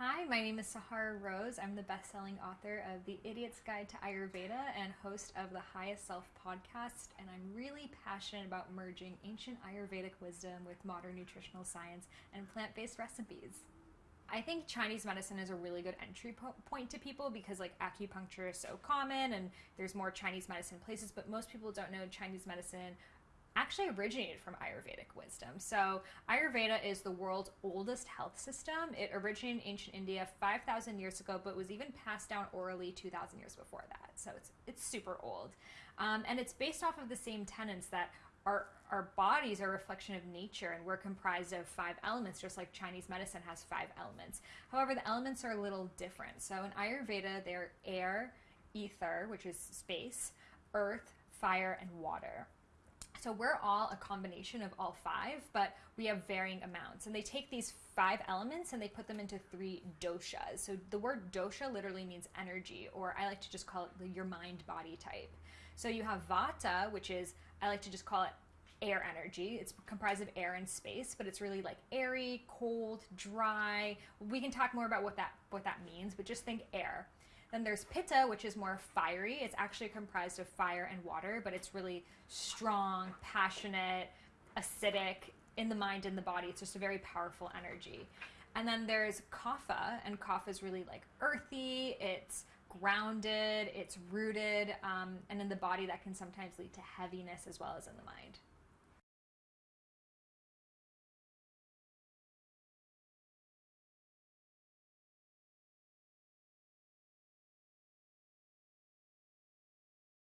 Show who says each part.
Speaker 1: Hi, my name is Sahara Rose. I'm the best-selling author of The Idiot's Guide to Ayurveda and host of the Highest Self podcast, and I'm really passionate about merging ancient Ayurvedic wisdom with modern nutritional science and plant-based recipes. I think Chinese medicine is a really good entry po- point to people because like acupuncture is so common and there's more Chinese medicine places, but most people don't know Chinese medicine actually originated from Ayurvedic wisdom. So, Ayurveda is the world's oldest health system. It originated in ancient India 5,000 years ago, but was even passed down orally 2,000 years before that. So, it's, it's super old. Um, and it's based off of the same tenets that our, our bodies are a reflection of nature and we're comprised of five elements, just like Chinese medicine has five elements. However, the elements are a little different. So, in Ayurveda, they're air, ether, which is space, earth, fire, and water. So we're all a combination of all five, but we have varying amounts. And they take these five elements and they put them into three doshas. So the word dosha literally means energy, or I like to just call it your mind body type. So you have vata, which is, I like to just call it air energy. It's comprised of air and space, but it's really like airy, cold, dry. We can talk more about what that what that means, but just think air. Then there's pitta, which is more fiery. It's actually comprised of fire and water, but it's really strong, passionate, acidic in the mind and the body. It's just a very powerful energy. And then there's kapha, and kapha is really like earthy. It's grounded, it's rooted, um, and in the body that can sometimes lead to heaviness as well as in the mind.